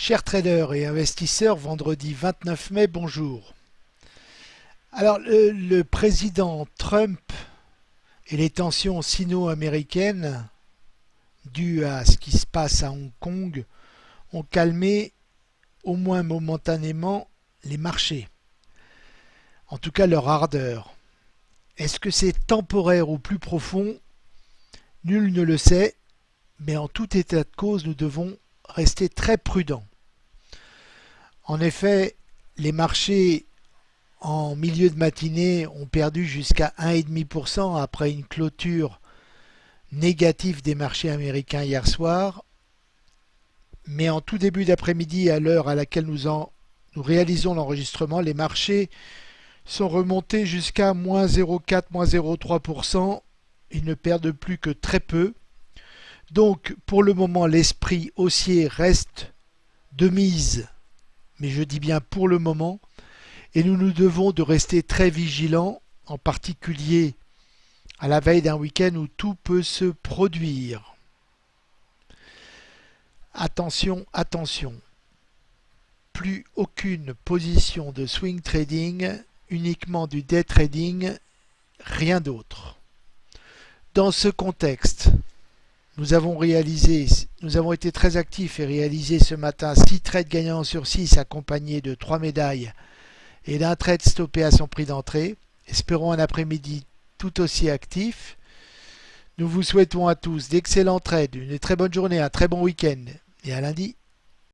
Chers traders et investisseurs, vendredi 29 mai, bonjour. Alors, le, le président Trump et les tensions sino-américaines dues à ce qui se passe à Hong Kong ont calmé, au moins momentanément, les marchés. En tout cas, leur ardeur. Est-ce que c'est temporaire ou plus profond? Nul ne le sait, mais en tout état de cause, nous devons rester très prudents. En effet, les marchés en milieu de matinée ont perdu jusqu'à 1,5% après une clôture négative des marchés américains hier soir. Mais en tout début d'après-midi, à l'heure à laquelle nous, réalisons l'enregistrement, les marchés sont remontés jusqu'à moins 0,4, moins 0,3%. Ils ne perdent plus que très peu. Donc pour le moment l'esprit haussier reste de mise, mais je dis bien pour le moment, et nous nous devons de rester très vigilants, en particulier à la veille d'un week-end où tout peut se produire. Attention, attention. Plus aucune position de swing trading, uniquement du day trading, rien d'autre. Dans ce contexte, nous avons été très actifs et réalisé ce matin 6 trades gagnants sur 6 accompagnés de 3 médailles et d'un trade stoppé à son prix d'entrée. Espérons un après-midi tout aussi actif. Nous vous souhaitons à tous d'excellents trades, une très bonne journée, un très bon week-end et à lundi.